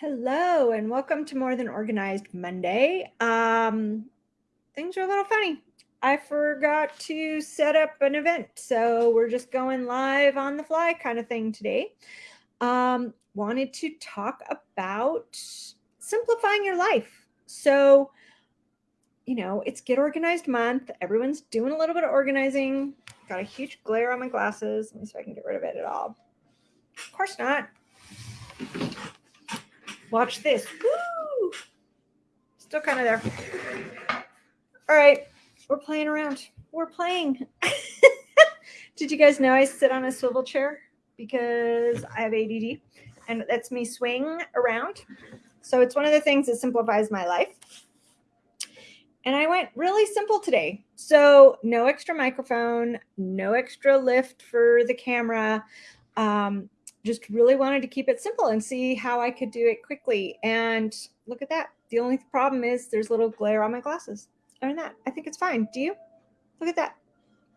Hello and welcome to More Than Organized Monday. Um, things are a little funny. I forgot to set up an event, so we're just going live on the fly kind of thing today. Um, wanted to talk about simplifying your life. So, you know, it's Get Organized Month. Everyone's doing a little bit of organizing. Got a huge glare on my glasses. Let me see if I can get rid of it at all. Of course not. Watch this. Woo! Still kind of there. All right, we're playing around. We're playing. Did you guys know I sit on a swivel chair because I have ADD and it lets me swing around? So it's one of the things that simplifies my life. And I went really simple today. So no extra microphone, no extra lift for the camera. Um, just really wanted to keep it simple and see how I could do it quickly. And look at that. The only problem is there's little glare on my glasses. Other than that, I think it's fine. Do you? Look at that.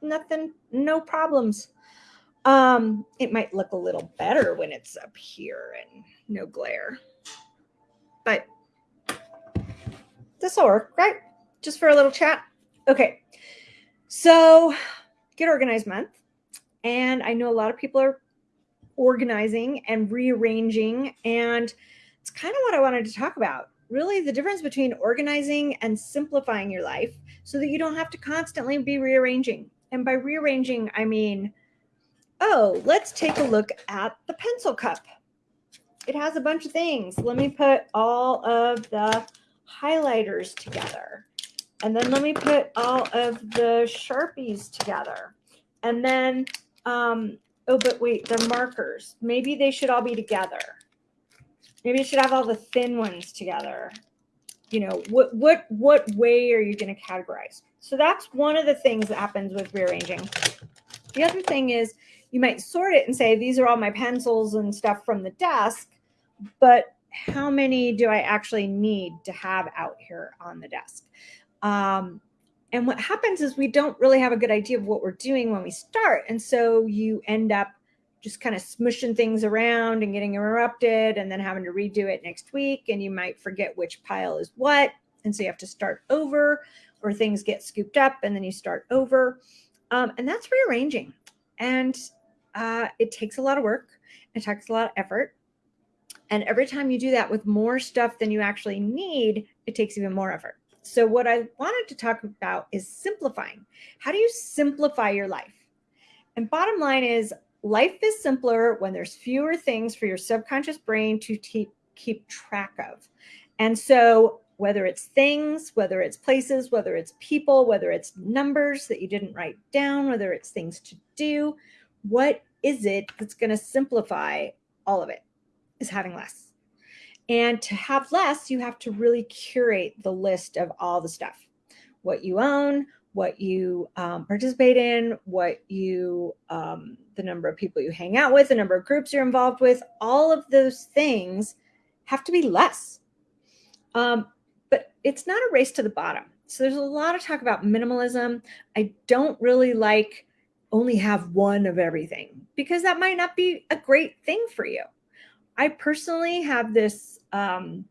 Nothing, no problems. Um, it might look a little better when it's up here and no glare. But this will work, right? Just for a little chat. Okay. So get organized month. And I know a lot of people are organizing and rearranging. And it's kind of what I wanted to talk about really the difference between organizing and simplifying your life so that you don't have to constantly be rearranging. And by rearranging, I mean, oh, let's take a look at the pencil cup. It has a bunch of things. Let me put all of the highlighters together. And then let me put all of the Sharpies together. And then um, oh, but wait, the markers. Maybe they should all be together. Maybe you should have all the thin ones together. You know, what what what way are you going to categorize? So that's one of the things that happens with rearranging. The other thing is you might sort it and say, these are all my pencils and stuff from the desk, but how many do I actually need to have out here on the desk? Um, and what happens is we don't really have a good idea of what we're doing when we start. And so you end up just kind of smushing things around and getting interrupted and then having to redo it next week. And you might forget which pile is what. And so you have to start over or things get scooped up and then you start over. Um, and that's rearranging. And uh, it takes a lot of work. It takes a lot of effort. And every time you do that with more stuff than you actually need, it takes even more effort. So what I wanted to talk about is simplifying. How do you simplify your life? And bottom line is life is simpler when there's fewer things for your subconscious brain to keep, track of. And so whether it's things, whether it's places, whether it's people, whether it's numbers that you didn't write down, whether it's things to do, what is it that's going to simplify all of it is having less. And to have less, you have to really curate the list of all the stuff, what you own, what you um, participate in, what you, um, the number of people you hang out with, the number of groups you're involved with, all of those things have to be less. Um, but it's not a race to the bottom. So there's a lot of talk about minimalism. I don't really like only have one of everything because that might not be a great thing for you. I personally have this, um,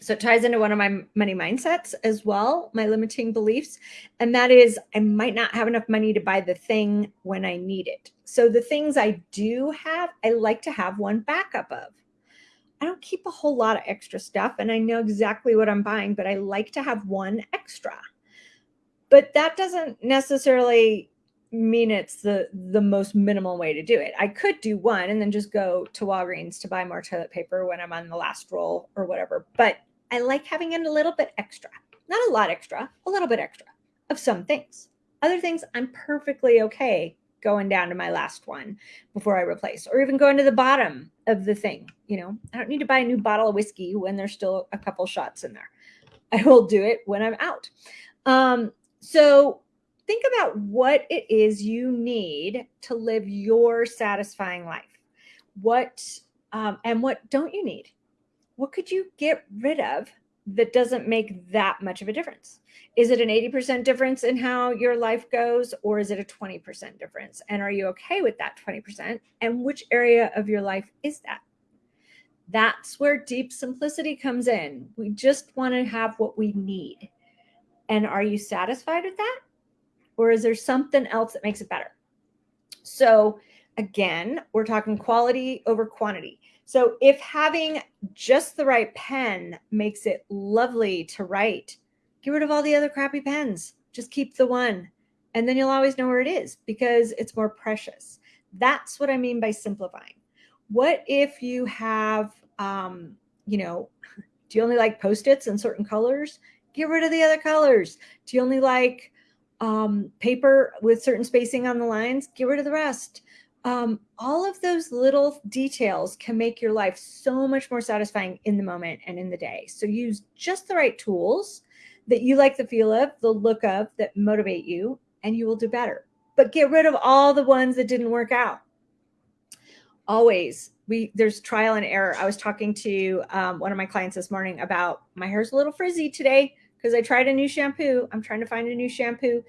so it ties into one of my money mindsets as well, my limiting beliefs. And that is I might not have enough money to buy the thing when I need it. So the things I do have, I like to have one backup of. I don't keep a whole lot of extra stuff and I know exactly what I'm buying, but I like to have one extra. But that doesn't necessarily mean it's the the most minimal way to do it. I could do one and then just go to Walgreens to buy more toilet paper when I'm on the last roll or whatever. But I like having in a little bit extra, not a lot extra, a little bit extra of some things. Other things I'm perfectly okay going down to my last one before I replace, or even going to the bottom of the thing. You know, I don't need to buy a new bottle of whiskey when there's still a couple shots in there. I will do it when I'm out. Um, so think about what it is you need to live your satisfying life. What um, and what don't you need? What could you get rid of that doesn't make that much of a difference? Is it an 80% difference in how your life goes, or is it a 20% difference? And are you okay with that 20%? And which area of your life is that? That's where deep simplicity comes in. We just want to have what we need. And are you satisfied with that? Or is there something else that makes it better? So, again, we're talking quality over quantity. So, if having just the right pen makes it lovely to write, get rid of all the other crappy pens. Just keep the one. And then you'll always know where it is because it's more precious. That's what I mean by simplifying. What if you have, um, you know, do you only like post-its in certain colors? Get rid of the other colors. Do you only like um, paper with certain spacing on the lines? Get rid of the rest. Um, all of those little details can make your life so much more satisfying in the moment and in the day. So use just the right tools that you like the feel of, the look of, that motivate you, and you will do better. But get rid of all the ones that didn't work out always we there's trial and error. I was talking to um, one of my clients this morning about my hair's a little frizzy today because I tried a new shampoo. I'm trying to find a new shampoo.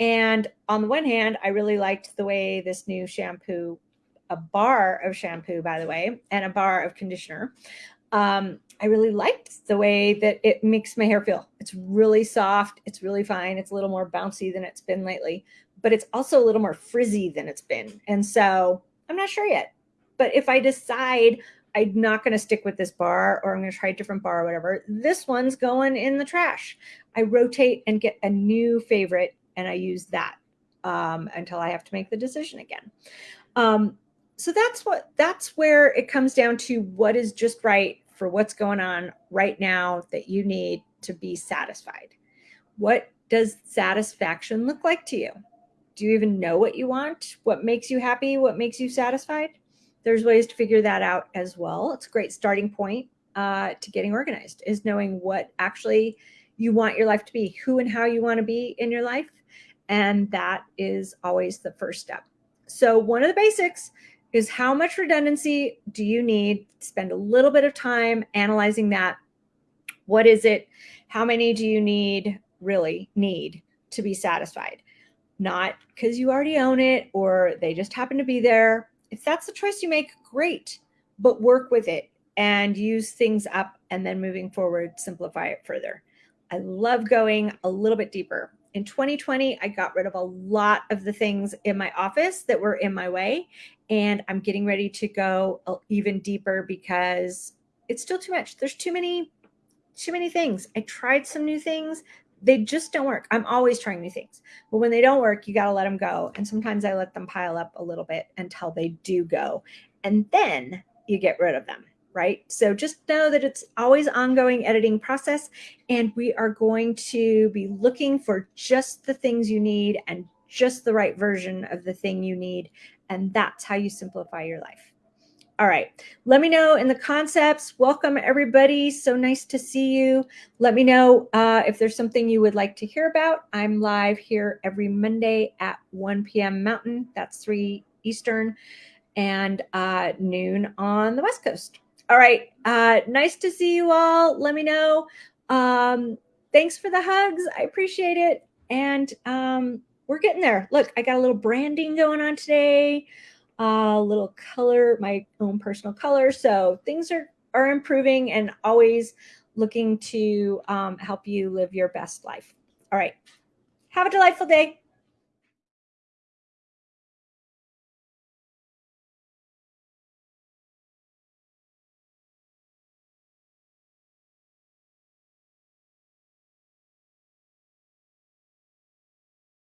And on the one hand, I really liked the way this new shampoo, a bar of shampoo, by the way, and a bar of conditioner. Um, I really liked the way that it makes my hair feel. It's really soft. It's really fine. It's a little more bouncy than it's been lately, but it's also a little more frizzy than it's been. And so I'm not sure yet. But if I decide I'm not going to stick with this bar or I'm going to try a different bar or whatever, this one's going in the trash. I rotate and get a new favorite and I use that um, until I have to make the decision again. Um, so that's what that's where it comes down to what is just right for what's going on right now that you need to be satisfied. What does satisfaction look like to you? Do you even know what you want? What makes you happy? What makes you satisfied? There's ways to figure that out as well. It's a great starting point uh, to getting organized is knowing what actually you want your life to be, who and how you want to be in your life. And that is always the first step. So one of the basics is how much redundancy do you need? Spend a little bit of time analyzing that. What is it? How many do you need, really need to be satisfied? Not because you already own it or they just happen to be there, if that's the choice you make, great, but work with it and use things up and then moving forward, simplify it further. I love going a little bit deeper. In 2020, I got rid of a lot of the things in my office that were in my way. And I'm getting ready to go even deeper because it's still too much. There's too many, too many things. I tried some new things they just don't work. I'm always trying new things. But when they don't work, you got to let them go. And sometimes I let them pile up a little bit until they do go. And then you get rid of them, right? So just know that it's always ongoing editing process and we are going to be looking for just the things you need and just the right version of the thing you need. And that's how you simplify your life. All right. Let me know in the concepts. Welcome, everybody. So nice to see you. Let me know uh, if there's something you would like to hear about. I'm live here every Monday at 1 p.m. Mountain. That's 3 Eastern and uh, noon on the West Coast. All right. Uh, nice to see you all. Let me know. Um, thanks for the hugs. I appreciate it. And um, we're getting there. Look, I got a little branding going on today a little color, my own personal color. So things are, are improving and always looking to um, help you live your best life. All right. Have a delightful day.